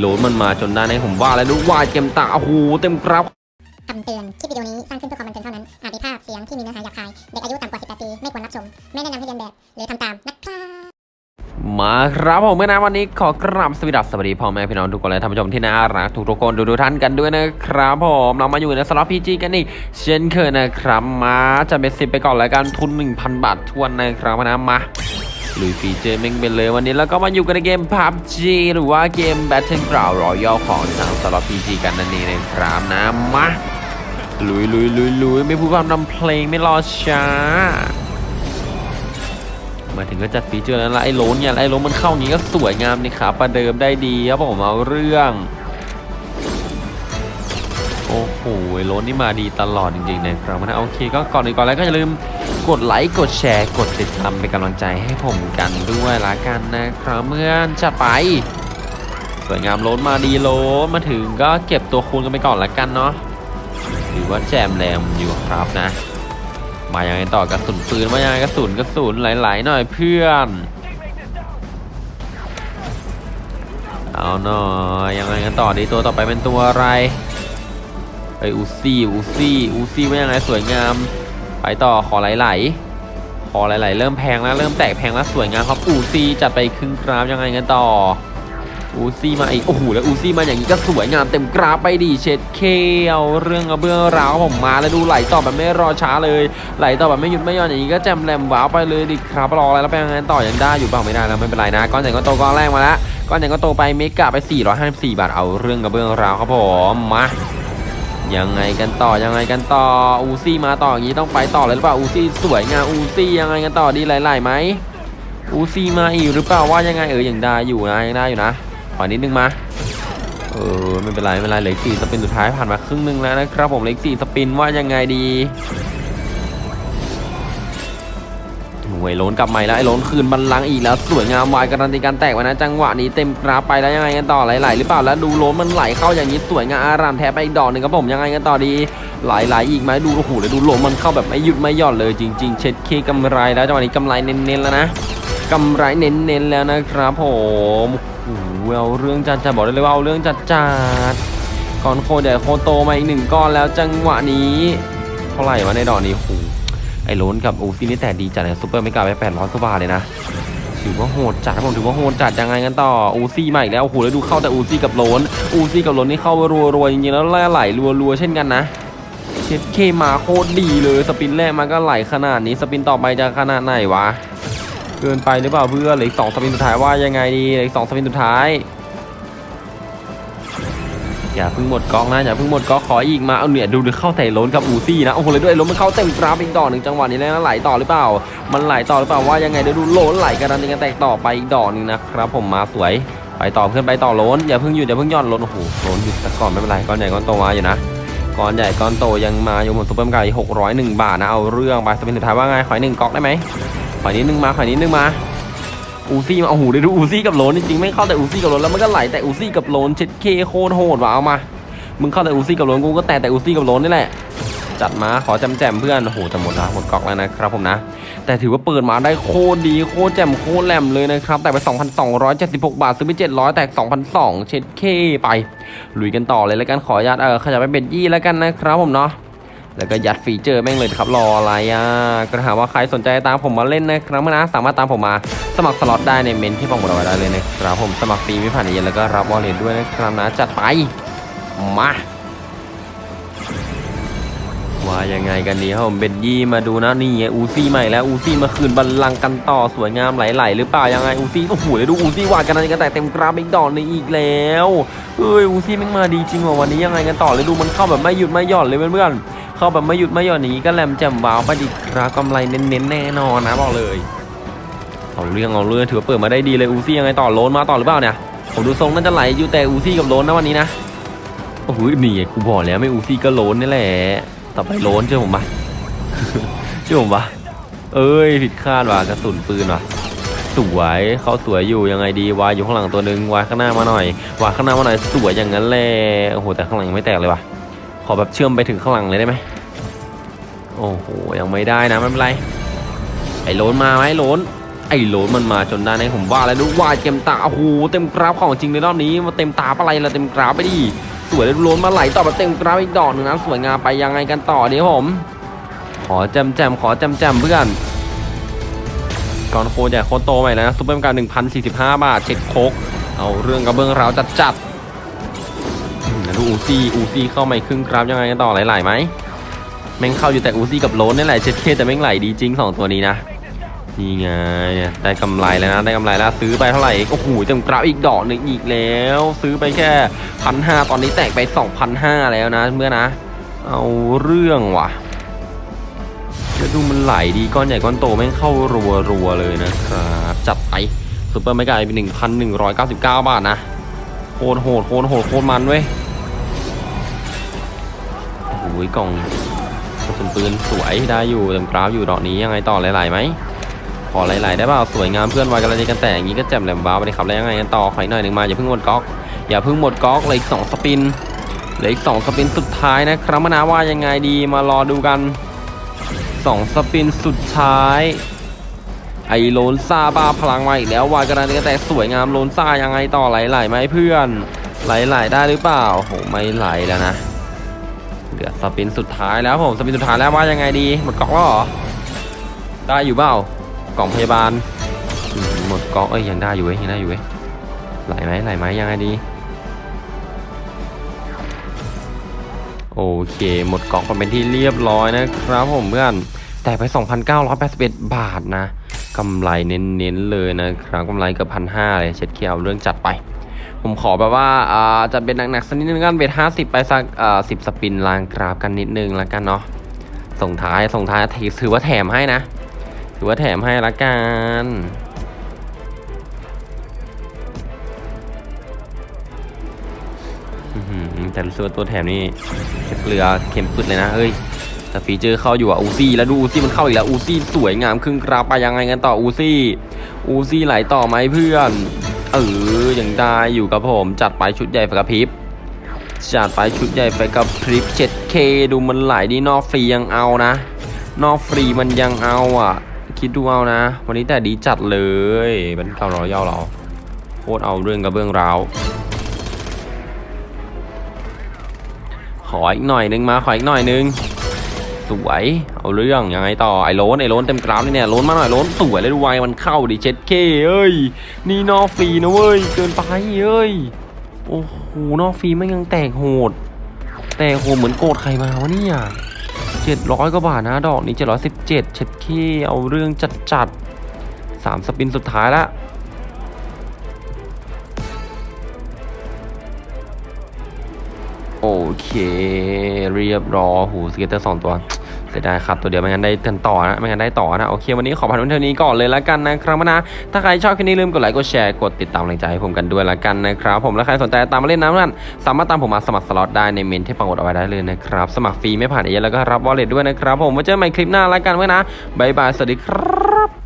โหลดมันมาจนได้ในผมว่าแล้วดูว่าเกมตาโอ้โหเต็มกราฟคำเตือน คลิปวิดีโอนี้สร้างขึ้นเพื่อความบันเทิงเท่านั้น อาจมีภาพเสียงที่มีเนื้อหาหยาบคาย เด็กอายุต่ำกว่า 18 ปี ไม่ควรรับชม ไม่แนะนำให้เรียนแบบ หรือทำตามนะครับมาครับผมเมื่อนะวันนี้ขอกราบสวัสดีสวัสดีพ่อแม่พี่น้องทุกคนและท่านผู้ชมที่น่ารักทุกทุกคนดูดูท่านกันด้วยนะครับผมเรามาอยู่ในสล็อตพีจีกันอีกเช่นเคยนะครับมาจะเป็นสิบไปก่อนแล้วกันทุน 1,000 บาททวนนะครับนะมา ลุยฟีเจอร์เม่งเป็นเลยวันนี้แล้วก็มาอยู่กันในเกม PUBG หรือว่าเกม Battleground Royale ของทางสล็อต PG กันนั่นเองนะครับนะมาลุยลุยลุยลุยไม่พูดพร่ำทำเพลงไม่รอช้า มาถึงก็จัดฟีเจอร์แล้วละไอ้โลนเนี่ยไอ้โลนมันเข้าอย่างนี้ก็สวยงามนี่ครับประเดิมได้ดีครับผมเอาเรื่องโอ้โหไอ้โลนนี่มาดีตลอดจริงๆนะครับนะโอเคก็ก่อนอื่นก่อนแล้วก็อย่าลืม กดไลค์กดแชร์กดติดตามเป็นกำลังใจให้ผมกันด้วยละกันนะครับเมื่อนจะไป สวยงามโลนมาดีโลมาถึงก็เก็บตัวคูณกันไปก่อนละกันเนาะถือว่าแจมแรมอยู่ครับนะ มายังไงต่อกระสุนปืนมายังไงกระสุนกระสุนหลายๆหน่อยเพื่อนเอาหน่อยยังไงกันต่อดีตัวต่อไปเป็นตัวอะไรเอ้ยอูซี่อูซี่อูซี่ว่ายังไงสวยงาม ไปต่อขอไหลๆขอไหลๆเริ่มแพงแล้วเริ่มแตกแพงแล้วสวยงามครับอูซี่จัดไปครึ่งกราฟยังไงกันต่ออูซี่มาอีกโอ้โหแล้วอูซี่มาอย่างนี้ก็สวยงามเต็มกราฟไปดีเช็ดเคเอาเรื่องเอาเบื้องราวผมมาแล้วดูไหลต่อแบบไม่รอช้าเลยไหลต่อแบบไม่หยุดไม่หย่อนอย่างนี้ก็แจมแรมว้าวไปเลยดิครับรออะไรแล้วไปยังไงต่อยังได้อยู่เปล่าไม่ได้แล้วไม่เป็นไรนะก้อนใหญ่ก้อนโตก้อนแรกมาแล้วก้อนใหญ่ก้อนโตไปเมกะไป 454 บาทเอาเรื่องกับเบื้องราวครับผมมา ยังไงกันต่อยังไงกันต่ออูซี่มาต่ออย่างนี้ต้องไปต่อเลยหรือเปล่าอูซี่สวยงามอูซี่ยังไงกันต่อดีไหลๆไหมอูซี่มาอีกหรือเปล่าว่ายังไงเออยังได้อยู่นะยังได้อยู่นะขอนิดนึงมาเออไม่เป็นไรไม่เป็นไรเหลืออกสี่สปินสุดท้ายผ่านมาครึ่งนึงแล้วนะครับผมเหลืออกสี่สปินว่ายังไงดี วยโลนกลับม่แล้วไอ้โลนคืนบัลลังอีกแล้วสวยงามวายการันตีการแตกไว้นะจังหวะนี้เต็มกราไปแล้วยังไงกันต่อไหลๆหรือเปล่าแล้วดูโลนมันไหลเข้าอย่างนี้สวยงามอารามแท้ไปอีกดอกหนึ่งครับผมยังไงกันต่อดีไหลๆอีกไหมดูโอ้โหแล้วดูลนมันเข้าแบบไม่หยุดไม่หย่อนเลยจริง ๆ เช็ดเคกำไรแล้วจังหวะนี้กำไรเน้นๆแล้วนะกำไรเน้นๆแล้วนะครับผมโอ้โหเอาเรื่องจัดจัดบอกได้เลยว่าเอาเรื่องจัดจัดก้อนโคใหญ่โคโตมาอีกหนึ่งก้อนแล้วจังหวะนี้เท่าไหร่วะในดอกนี้โอ้ อ้โลนกับอูซี่นี่แต่ดีจัดเลยซุปเปอร์ไม่กล้าไป800กว่าบาทเลยนะถือว่าโหดจัดผมถือว่าโหดจัดยังไงกันต่ออูซี่มาอีกแล้วโอ้โหแล้วดูเข้าแต่อูซี่กับโลนอูซี่กับโลนนี่เข้ารัวๆจริงๆแล้วแล่ไหลรัวๆเช่นกันนะเช็ดเคมาโคตรดีเลยสปินแรกมันก็ไหลขนาดนี้สปินต่อไปจะขนาดไหนวะเกินไปหรือเปล่าเพื่อนเหลืออีกสองสปินสุดท้ายว่ายังไงดีเหลืออีกสองสปินสุดท้าย อย่าเพิ่งหมดก๊อกนะอย่าเพิ่งหมดก๊อกขออีกมาเอาเนี่ยดูดูเข้าแต่ล้นกับอูซี่นะโอ้โหเลยด้วยล้นมันเข้าเต็มกราฟอีกดอกหนึ่งจังหวะนี้แล้วนไหลต่อหรือเปล่า มันไหลต่อหรือเปล่าว่ายังไงเดี๋ยวดูล้นไหลกันนันกันแตกต่อไปอีกดอกหนึงนะครับผมมาสวยไปต่อเพื่อนไปต่อล้นอย่าเพิ่งหยุดอย่าเพิ่งหย่อนล้นโอ้โหล้นหยุดแต่ก่อนไม่เป็นไรก้อนใหญ่ก้อนโตมาอยู่นะก้อนใหญ่ก้อนโตยังมาอยู่หมดซุปเปอร์ไก่หกร้อยหนึ่งบาทนะเอาเรื่องไปสเปนสุดท้ายว่าไงขออีกหนึ่งก๊อกได้ไหมขออีกนิดนึงมาขออีกนิดนึงมา อูซี่มาโอ้โหได้ดูอูซี่กับโลนจริงๆไม่เข้าแต่อูซี่กับโลนแล้วมันก็ไหลแต่อูซี่กับโลนเช็ดเคโคตรโหดว่ะเอามา มึงเข้าแต่อูซี่กับโลนกูก็แต่แต่อูซี่กับโลนนี่แหละ จัดมาขอแจมแจมเพื่อนโอ้โหจะหมดละหมดกอกแล้วนะครับผมนะ แต่ถือว่าเปิดมาได้โคตรดีโคตรแจ่มโคตรแหลมเลยนะครับ แต่ไป 2,276 บาทซื้อไป 700 แตก 2,200 เช็ดเคไปลุยกันต่อเลยแล้วกันขออนุญาตเออขยับไปเป็นยี่แล้วกันนะครับผมเนาะ แล้วก็ยัดฟีเจอร์แม่งเลยครับรออะไรอะก็ถามว่าใครสนใจตามผมมาเล่นนะครับนะสามารถตามผมมาสมัครสล็อตได้ในเมนที่ผมบอกไว้ได้เลยนะครับผมสมัครฟรีไม่ผ่านเย็นแล้วก็รับวอลเล็ตด้วยนะครับนะจัดไปมาว่ายังไงกันดีครับผมเบนยี่มาดูนะนี่ไงอูซี่ใหม่แล้วอูซี่มาคืนบัลลังก์กันต่อสวยงามไหลๆหรือเปล่ายังไงอูซี่โอ้โหเดี๋ยวดูอูซี่วาดกันนะกันแต่เต็มกราฟอีกดอกนึงอีกแล้วเอ้ยอูซี่แม่งมาดีจริงว่ะวันนี้ยังไงกันต่อเลยดูมันเข้าแบบไม่หยุดไม่หย่อนเลยเพื่อนๆ เข้าแบบไม่หยุดไม่หย่อนอย่างนี้ก็แหลมแจ่มว้าวไปดิครับกำไรเน้นๆแน่นอนนะบอกเลยเอาเรื่องเอาเรื่องถือว่าเปิดมาได้ดีเลยอูซี่ยังไงต่อโลนมาต่อหรือเปล่าเนี่ยผมดูทรงน่าจะไหลอยู่แต่อูซี่กับโลนนะวันนี้นะโอ้โหนี่กูบอกแล้วไม่อูซี่ก็โลนนี่แหละต่อไปโลนเชื่อผมปะเชื่อผมปะเอ้ยผิดคาดว่ะกระสุนปืนว่ะสวยเขาสวยอยู่ยังไงดีวายอยู่ข้างหลังตัวหนึงวายข้างหน้ามาหน่อยวายข้างหน้ามาหน่อยสวยอย่างนั้นแหละโอ้โหแต่ข้างหลังไม่แตกเลยว่ะ อแบบเชื่อมไปถึงข้างหลังเลยได้ไหมโอ้โหยังไม่ได้นะไม่เป็นไรไอ้โลนมาไหมโลนไอ้โลนมันมาจนได้ในผมว่าแล้วดูว่าเต็มตาโอ้โหเต็มกราฟของจริงในรอบนี้มาเต็มตาปะไรละเต็มกราฟไปดิสวยแล้วโลนมาไหลต่อแบบเต็มกราฟอีกดอกหนึ่งนะสวยงามไปยังไงกันต่อเดี๋ยวผม ขอแจมแจมขอแจมแจมเพื่อนก่อนโคใหญ่โคตโตใหม่นะซุปเปอร์มาร์1,045บห้าบาทเช็คโคกเอาเรื่องกระเบื้องราวจัดจัด อูซี่อูซี่เข้ามาครึ่งครับยังไงกันต่อไหลๆไหมแม่งเข้าอยู่แต่อูซี่กับโลนนี่แหละเช็ดเคแต่แม่งไหลดีจริงสองตัวนี้นะนี่ไงได้กำไรแล้วนะได้กำไรแล้วซื้อไปเท่าไหร่โอ้โหเต็มกราฟอีกดอกหนึ่งอีกแล้ว ซื้อไปแค่พันห้าตอนนี้แตกไปสองพันห้าแล้วนะเมื่อนะ เอาเรื่องว่ะแล้วดูมันไหลดีก้อนใหญ่ก้อนโตแม่งเข้ารัวรัวเลยนะครับจัดไปซูเปอร์ไม่ไกลเป็นหนึ่งพันหนึ่งร้อยเก้าสิบเก้าบาทนะโคตรโหดโคตรโหดโคตรมันเว้ย โอ้โหกล่องกระสุนปืนสวยได้อยู่เต็มกราฟอยู่ดอกนี้ยังไงต่อหลายๆไหมขอหลายๆได้เปล่าสวยงามเพื่อนไวกันเลยกันแต่อย่างนี้ก็แจ่มแหลมบ้าไปเลยครับแล้วยังไงกันต่อขออีกหน่อยหนึ่งมาอย่าเพิ่งหมดก๊อกอย่าเพิ่งหมดก๊อกเลยอีกสองสปินเหลืออีกสองสปินสุดท้ายนะครับมนาว่ายังไงดีมารอดูกันสองสปินสุดท้ายไอโลนซาบ้าพลังมาอีกแล้ววายกระดานกระแตสวยงามโลนซายังไงต่อไหลๆไหมเพื่อนไหลๆได้หรือเปล่าโหไม่ไหลแล้วนะ เหลือสปินสุดท้ายแล้วผมสปินสุดท้ายแล้วว่ายังไงดี หมดกล่องแล้วเหรอได้อยู่เปล่ากล่องพยาบาลหมดกล่องเอ้ยยังได้อยู่เว้ยยังได้อยู่เว้ยไหลไหมไหลไหมยังไงดีโอเค หมดกล่องเป็นที่เรียบร้อยนะครับผมเพื่อนแต่ไป 2,981 บาทนะกำไรเน้นๆเลยนะครับกำไรเกือบพันห้าเลยเช็ดเคียวเรื่องจัดไป ผมขอแบบว่าอ่าจะเป็นหนักๆสักนิดนึงกันเบทห้าสิบไปสักอ่าสิบสปินลางกราฟกันนิดนึงแล้วกันเนาะส่งท้ายส่งท้ายถือว่าแถมให้นะ ถือว่าแถมให้ละกันอื้อหือแต่รู้สึกว่าตัวแถมนี่เกลือเค็มสุดเลยนะเฮ้ยแต่ฟีเจอร์เข้าอยู่อะอูซี่แล้วดูอูซี่มันเข้าอีกแล้วอูซี่สวยงามครึ่งกราฟไปยังไงกันต่ออูซี่อูซี่ไหลต่อไหมเพื่อน เออยังได้อยู่กับผม จัดไปชุดใหญ่ไฟกระพริบ จัดไปชุดใหญ่ไฟกระพริบ 7K ดูมันไหลดีนอกฟรียังเอานะ นอกฟรีมันยังเอาอะ คิดดูเอานะ วันนี้แต่ดีจัดเลยเป็นเก่ารอยาเราโคตรเอาเรื่องกับเบื้องราวขออีกหน่อยนึงมาขออีกหน่อยนึง สวยเอาเรื่องยังไงต่อไอ้โลนไอ้โลนเต็มกราฟนี่เนี่ยโลนมาหน่อยโลนสวยเลยดูไวมันเข้าดิเจ็ดเคเอ้ยนี่นอกฟรีนะเว้ยเกินไปเอ้ยโอ้โหนอกฟรีมันยังแตกโหดแตกโหดเหมือนโกรธใครมาวะเนี่ยเจ็ดร้อยกว่าบาทนะดอกนี้เจ็ดร้อยสิบเจ็ดเช็ดเข้เอาเรื่องจัดจัดสาม spin สุดท้ายละโอเค เรียบร้อยหู scatter สองตัว เสียดายครับตัวเดียวไม่งั้นได้กันต่อนะไม่งั้นได้ต่อนะโอเควันนี้ขอพันวันเท่านี้ก่อนเลยละกันนะครับนะถ้าใครชอบคลิปนี้ลืมกดไลค์กดแชร์กดติดตามกำลังใจให้ผมกันด้วยละกันนะครับผมและใครสนใจตามมาเล่นน้ำนั่นสามารถตามผมมาสมัครสล็อตได้ในเมนต์ที่ปักเอาไว้ได้เลยนะครับสมัครฟรีไม่ผ่านเอเย่นต์แล้วก็รับ wallet ด้วยนะครับผมไว้เจอกันใหม่คลิปหน้าละกันไว้นะ bye bye สวัสดีครับ